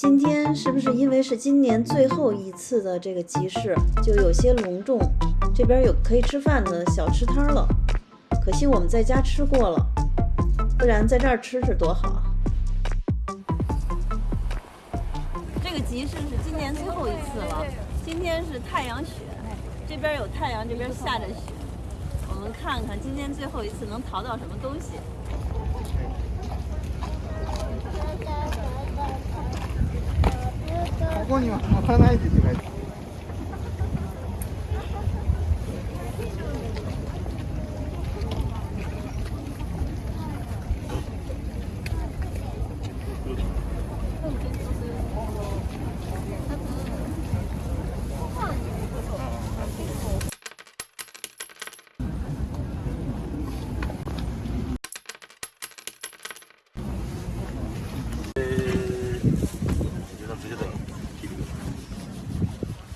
今天是不是因为是今年最后一次的这个集市，就有些隆重？这边有可以吃饭的小吃摊了，可惜我们在家吃过了，不然在这儿吃吃多好！这个集市是今年最后一次了，今天是太阳雪，这边有太阳，这边下着雪，我们看看今天最后一次能淘到什么东西。ここには立たないでって書い。て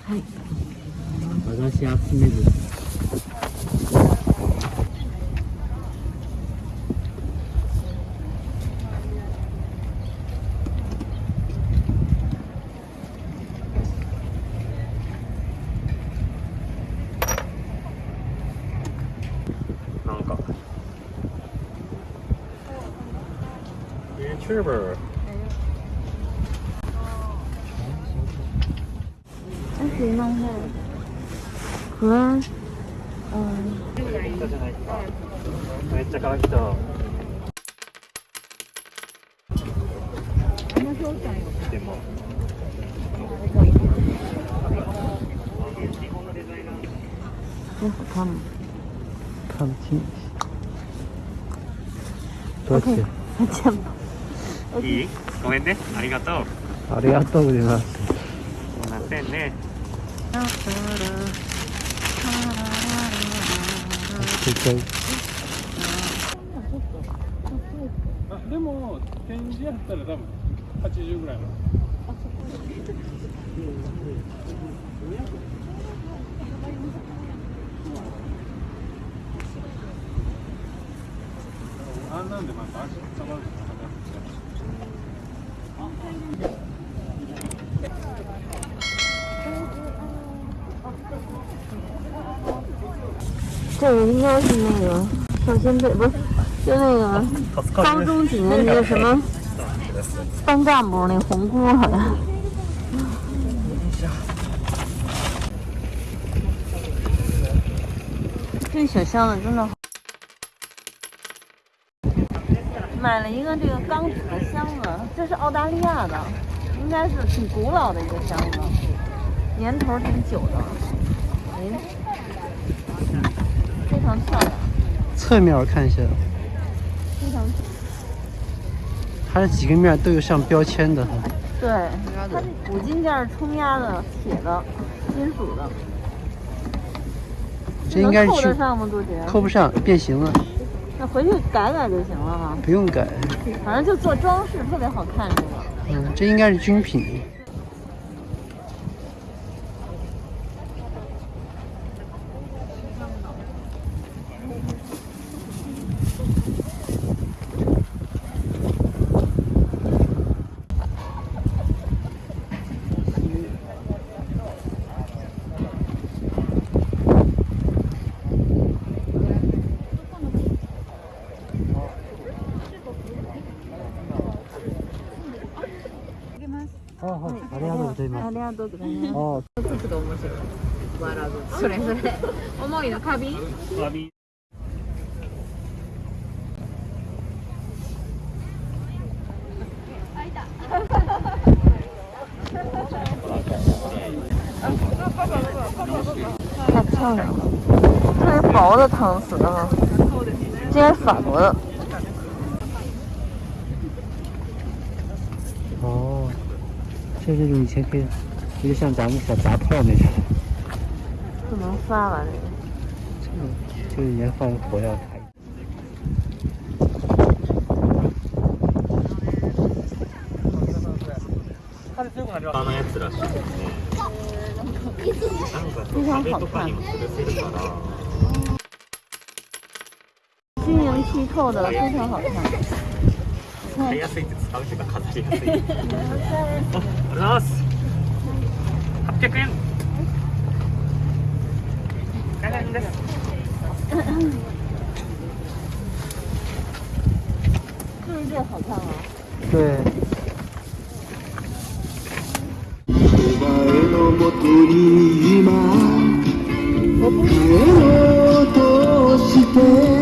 ある和菓子集める。なんか。YouTuber 可以弄下和嗯いたじゃないですかめっちゃ可愛い人でも真好看吗？看不清多少钱再见吧。いいごめんねありがとうありがとうございますすいませんねあでも展示やったら多分80ぐらいのあんなんでまた足下がる这个应该是那个少先队，不是，就那个高中几年级的什么班干部那红箍好像。这小箱子真的好。买了一个这个钢纸的箱子，这是澳大利亚的，应该是挺古老的一个箱子，年头挺久的。哎，非常漂亮，侧面我看一下非常它这几个面都有上标签的哈对。它这五金件是冲压的，铁的，金属的。这应该是去能扣得上吗？杜姐？扣不上变形了那回去改改就行了哈。不用改反正就做装饰，特别好看这个。嗯这应该是军品います。ありがとうございます。あつくと面白い。笑う。それそれ。重いの。花瓶太漂亮了，特别薄的搪瓷啊，这是法国的。哦这这种以前可以有点像咱们小杂炮那种不能发了这个。这个就是以前放火药卡あのやつらしいですねなんかそう壁とかにも吊るせるから晶莹剔透的，非常好看。 買いやすいって使うっていうか飾りやすい。あありがとうございます。800円。800円です是不是这个好もとに今帰ろうとして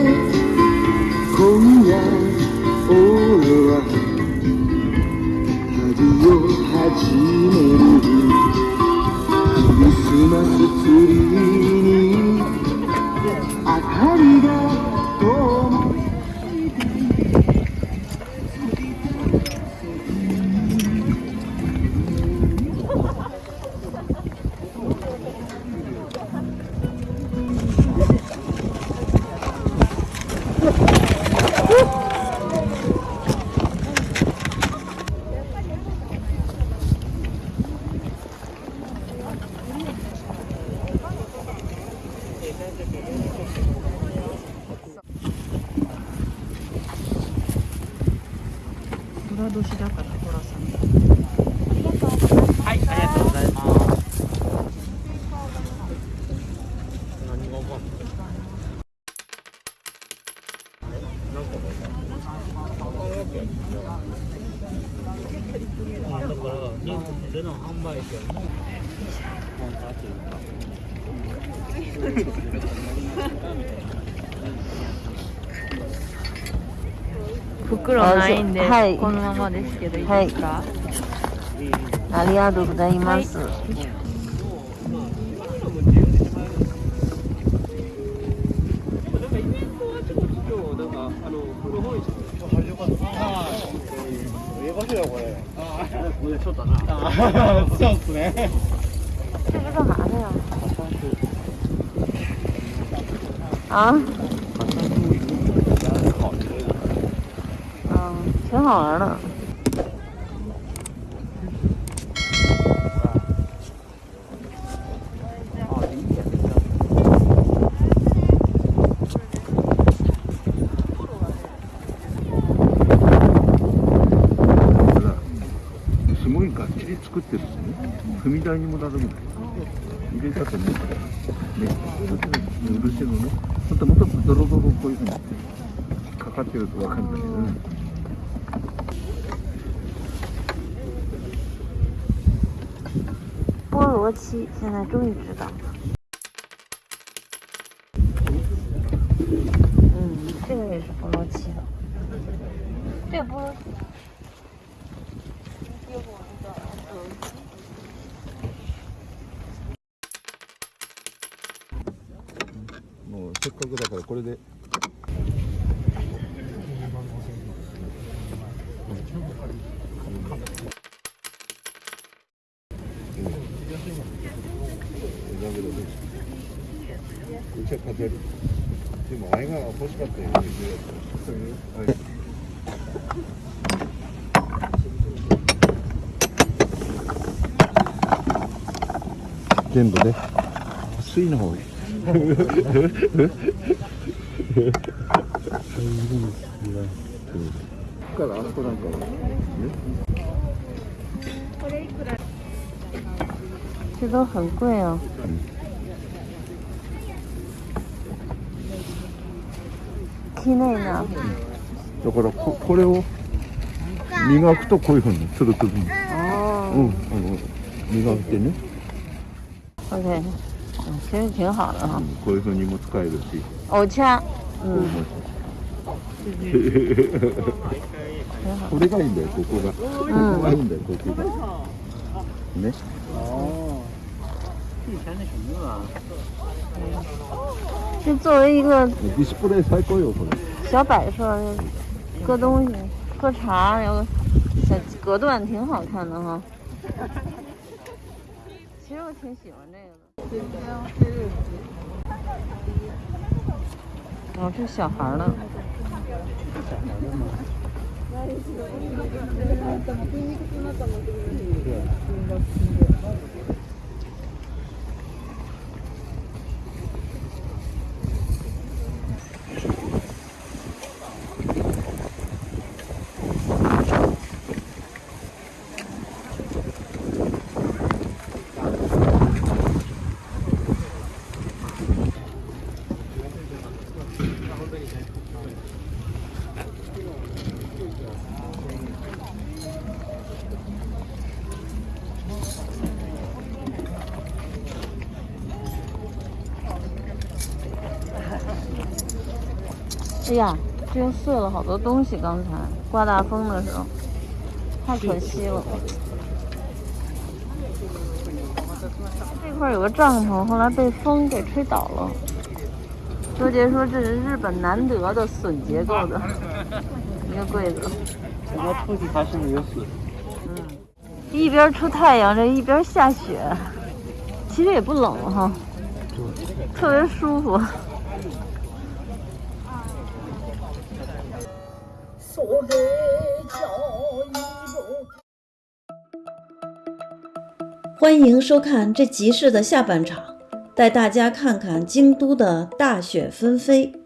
年だから寅さんはい、ありがとうございます。何がわかんない。あだからニュースでの販売店のコンサートいうか袋ないんで、はい。このままですけどいいですか、ありがとうございます。そうっすね。这个干嘛的呀？啊？嗯，挺好玩的。すごいがっちり作ってるんですね。踏み台にもなるぐらい。入れたとね、ドロドロこういうふうにかかってるとわかるんだけどね。菠萝七现在终于知道了。嗯，这个也是菠萝七的。这个菠萝七。 っかくだからこれで。うちは飾る。でもあれが欲しかったよね。そういう。はい全部ね。水の方がいい。からあそこなん。だからここれを磨くとこうい。うふうにつるつるに、うん、あの磨い。てね、，OK，嗯，其实挺好的哈うん。こういうふうにも使えるし、藕掐，嗯，これがいいんだよここが、ここがいいんだよここがね就作为一个ディスプレイ最高よこれ小摆设，搁东西，喝茶，然后小隔断挺好看的哈。其实我挺喜欢这个的。 哦，这小孩儿呢？小孩的吗？哎呀，这又碎了好多东西，刚才刮大风的时候，太可惜了。这块有个帐篷，后来被风给吹倒了。周杰说这是日本难得的笋结构的 一个柜子。人家出去还是没有笋。嗯。一边出太阳，这一边下雪，其实也不冷哈，特别舒服。欢迎收看这集市的下半场，带大家看看京都的大雪纷飞。